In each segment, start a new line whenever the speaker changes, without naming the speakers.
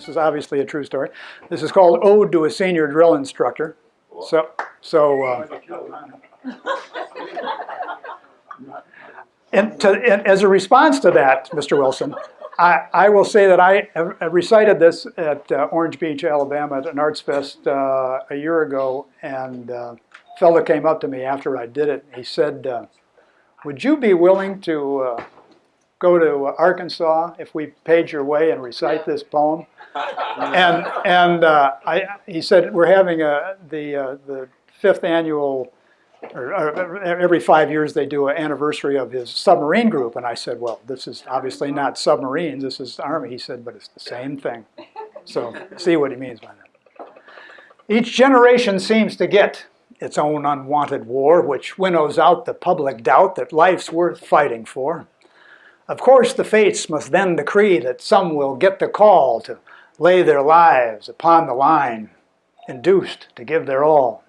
This is obviously a true story. This is called Ode to a Senior Drill Instructor. So, so uh, and, to, and as a response to that, Mr. Wilson, I, I will say that I recited this at uh, Orange Beach, Alabama at an Arts Fest uh, a year ago, and uh, a fellow came up to me after I did it. He said, uh, would you be willing to uh, go to Arkansas if we paid your way and recite this poem? and and uh, I, he said we're having a the the fifth annual, or, or every five years they do an anniversary of his submarine group, and I said, well, this is obviously not submarines, this is Army. He said, but it's the same thing. So see what he means by that. Each generation seems to get its own unwanted war, which winnows out the public doubt that life's worth fighting for. Of course, the fates must then decree that some will get the call to lay their lives upon the line, induced to give their all.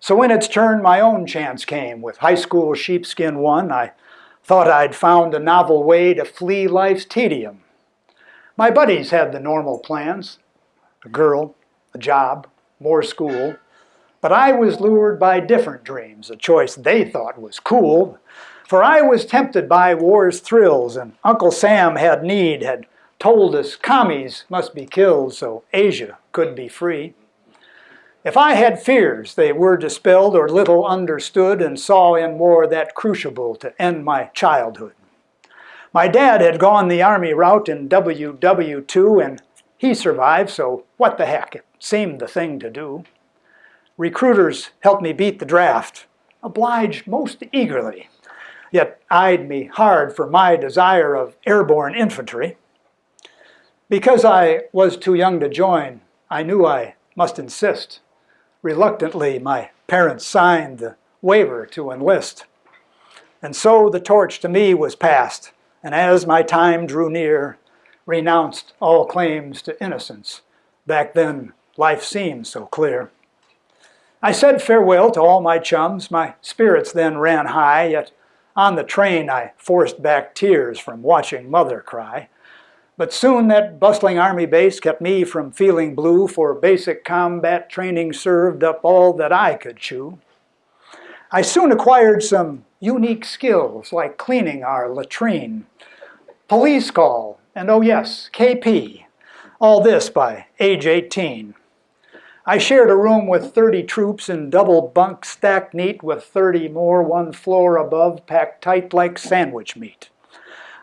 So when its turn, my own chance came. With high school sheepskin won, I thought I'd found a novel way to flee life's tedium. My buddies had the normal plans, a girl, a job, more school, but I was lured by different dreams, a choice they thought was cool. For I was tempted by war's thrills, and Uncle Sam had need, had told us commies must be killed so Asia could be free. If I had fears, they were dispelled or little understood and saw in war that crucible to end my childhood. My dad had gone the army route in WW2 and he survived, so what the heck, it seemed the thing to do. Recruiters helped me beat the draft, obliged most eagerly, yet eyed me hard for my desire of airborne infantry. Because I was too young to join, I knew I must insist. Reluctantly, my parents signed the waiver to enlist. And so the torch to me was passed, and as my time drew near, renounced all claims to innocence. Back then, life seemed so clear. I said farewell to all my chums, my spirits then ran high, yet on the train I forced back tears from watching mother cry. But soon that bustling army base kept me from feeling blue, for basic combat training served up all that I could chew. I soon acquired some unique skills, like cleaning our latrine, police call, and oh yes, KP. All this by age 18. I shared a room with 30 troops in double bunk stacked neat with 30 more one floor above packed tight like sandwich meat.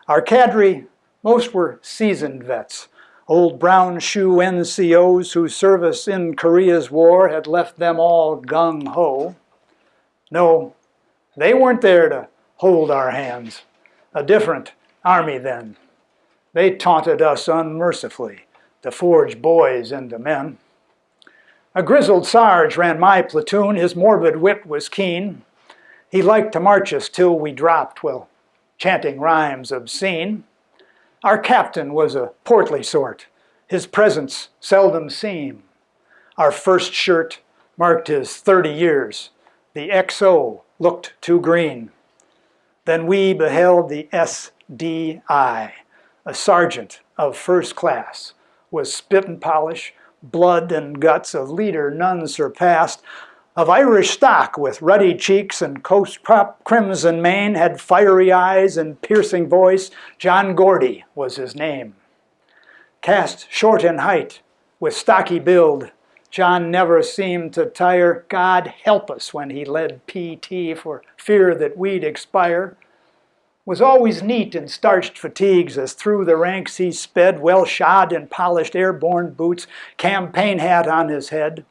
Our cadre most were seasoned vets, old brown shoe NCOs whose service in Korea's war had left them all gung-ho. No, they weren't there to hold our hands. A different army then. They taunted us unmercifully to forge boys into men. A grizzled sarge ran my platoon, his morbid wit was keen. He liked to march us till we dropped, while chanting rhymes obscene. Our captain was a portly sort, his presence seldom seen. Our first shirt marked his 30 years, the XO looked too green. Then we beheld the SDI, a sergeant of first class, with spit and polish, blood and guts of leader none surpassed, of Irish stock with ruddy cheeks and coast crimson mane, had fiery eyes and piercing voice, John Gordy was his name. Cast short in height, with stocky build, John never seemed to tire. God help us when he led PT for fear that we'd expire. Was always neat in starched fatigues as through the ranks he sped, well shod in polished airborne boots, campaign hat on his head.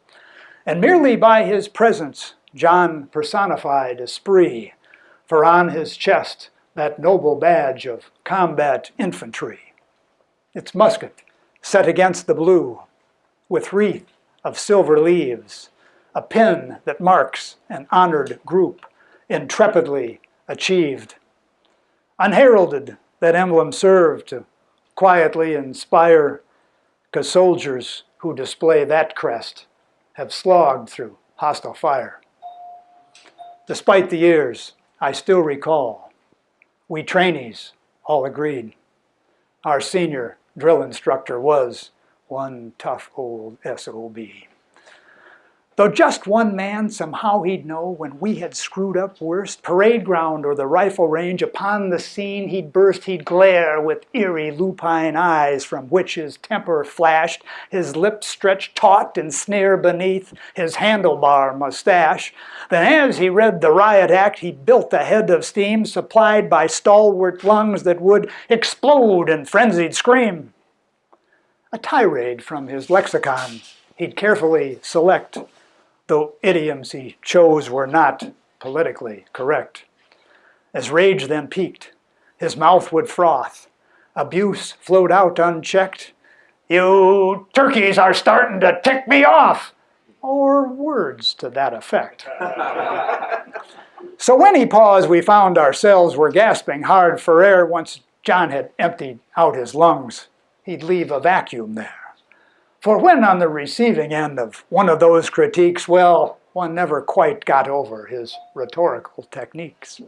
And merely by his presence, John personified esprit, for on his chest that noble badge of combat infantry. Its musket set against the blue, with wreath of silver leaves, a pin that marks an honored group, intrepidly achieved. Unheralded, that emblem served to quietly inspire, soldiers who display that crest have slogged through hostile fire. Despite the years, I still recall, we trainees all agreed. Our senior drill instructor was one tough old SOB. Though just one man, somehow he'd know when we had screwed up worst. Parade ground or the rifle range, upon the scene he'd burst, he'd glare with eerie lupine eyes from which his temper flashed, his lips stretched taut and sneer beneath his handlebar mustache. Then as he read the riot act, he built a head of steam supplied by stalwart lungs that would explode in frenzied scream. A tirade from his lexicon he'd carefully select though idioms he chose were not politically correct. As rage then peaked, his mouth would froth. Abuse flowed out unchecked. You turkeys are starting to tick me off! Or words to that effect. so when he paused, we found ourselves were gasping hard for air once John had emptied out his lungs. He'd leave a vacuum there. For when on the receiving end of one of those critiques, well, one never quite got over his rhetorical techniques.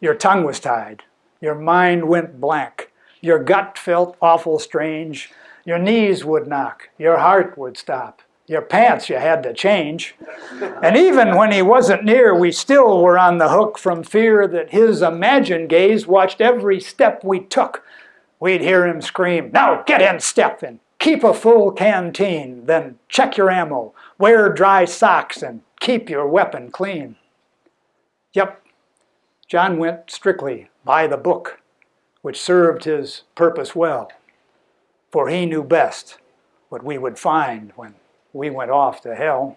Your tongue was tied, your mind went blank, your gut felt awful strange, your knees would knock, your heart would stop, your pants you had to change. And even when he wasn't near, we still were on the hook from fear that his imagined gaze watched every step we took. We'd hear him scream, now get in step, and Keep a full canteen, then check your ammo, wear dry socks, and keep your weapon clean. Yep, John went strictly by the book, which served his purpose well, for he knew best what we would find when we went off to hell.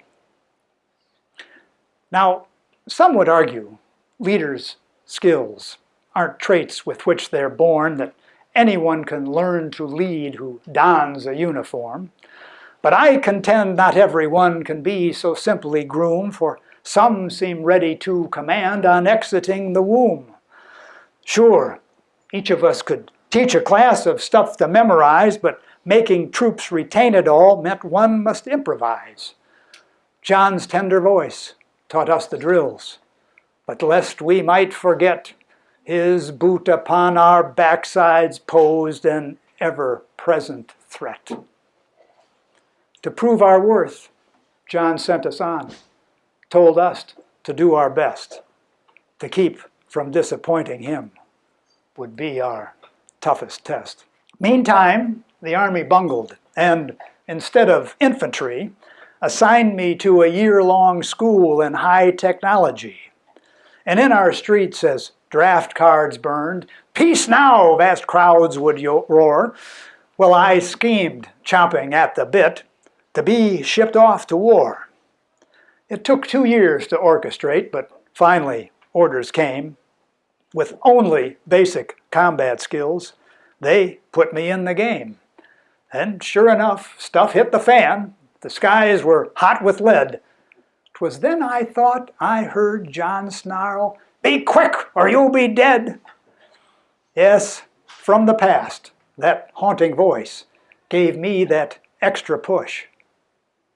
Now, some would argue leaders' skills aren't traits with which they're born that anyone can learn to lead who dons a uniform. But I contend not everyone can be so simply groomed, for some seem ready to command on exiting the womb. Sure, each of us could teach a class of stuff to memorize, but making troops retain it all meant one must improvise. John's tender voice taught us the drills, but lest we might forget, his boot upon our backsides posed an ever-present threat. To prove our worth, John sent us on, told us to do our best. To keep from disappointing him would be our toughest test. Meantime, the Army bungled, and instead of infantry, assigned me to a year-long school in high technology. And in our streets, as draft cards burned. Peace now, vast crowds would roar. Well, I schemed, chomping at the bit, to be shipped off to war. It took two years to orchestrate, but finally orders came. With only basic combat skills, they put me in the game. And sure enough, stuff hit the fan. The skies were hot with lead. 'Twas then I thought I heard John snarl, be quick, or you'll be dead. Yes, from the past, that haunting voice gave me that extra push.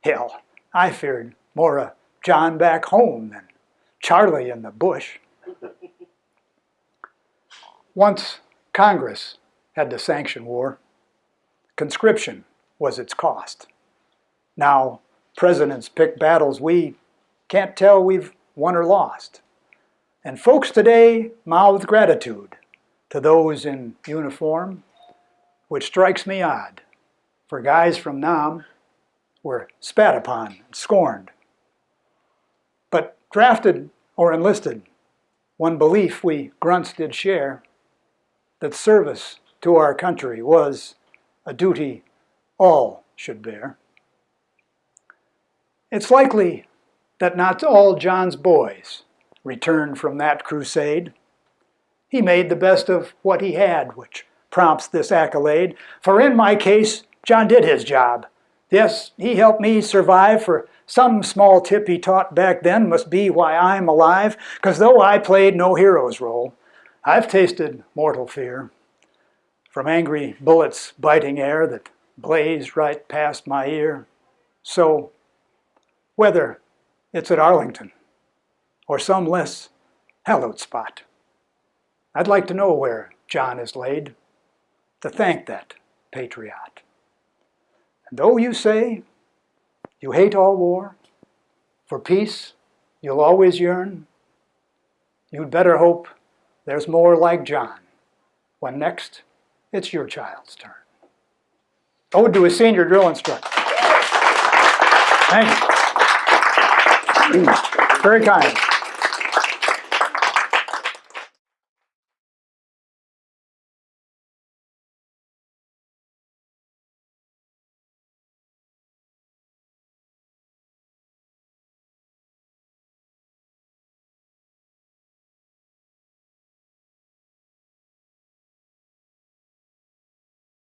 Hell, I feared more of John back home than Charlie in the bush. Once Congress had to sanction war, conscription was its cost. Now, presidents pick battles we can't tell we've won or lost. And folks today mouth gratitude to those in uniform, which strikes me odd, for guys from Nam were spat upon and scorned. But drafted or enlisted, one belief we grunts did share, that service to our country was a duty all should bear. It's likely that not all John's boys returned from that crusade. He made the best of what he had, which prompts this accolade. For in my case, John did his job. Yes, he helped me survive, for some small tip he taught back then must be why I'm alive, because though I played no hero's role, I've tasted mortal fear. from angry bullets biting air that blaze right past my ear. So, whether it's at Arlington or some less hallowed spot, I'd like to know where John is laid to thank that patriot. And though you say you hate all war, for peace you'll always yearn, you'd better hope there's more like John when next it's your child's turn. Oh, Ode to a senior drill instructor. Thank you. Very kind.